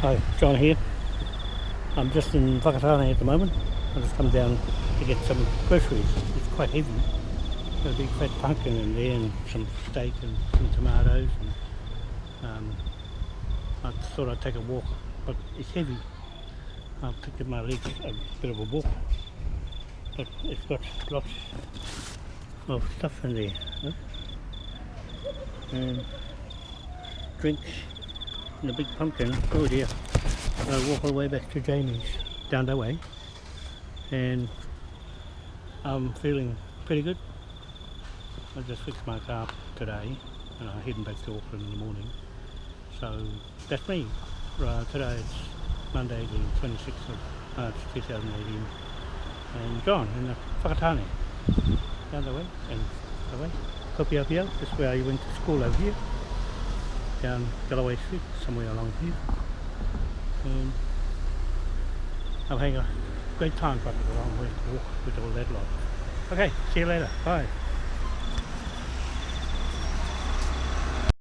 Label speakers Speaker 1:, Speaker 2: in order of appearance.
Speaker 1: Hi, John here. I'm just in Whakatane at the moment. I just come down to get some groceries. It's quite heavy. Got a big fat pumpkin in there and some steak and some tomatoes. And, um, I thought I'd take a walk, but it's heavy. I'll pick up my legs a bit of a walk. But it's got lots of stuff in there. Huh? And drinks and a big pumpkin. Oh dear. I walk all the way back to Jamie's down that way. And I'm feeling pretty good. I just fixed my car today and I'm heading back to Auckland in the morning. So that's me. Today it's Monday the 26th of March 2018 and John in the Whakatane down the way and the way. Kopeopeo, that's where I went to school over here down Galloway Street, somewhere along here. Um, oh, and I'm having a great time, but a long way to walk with all that lot. Okay, see you later. Bye.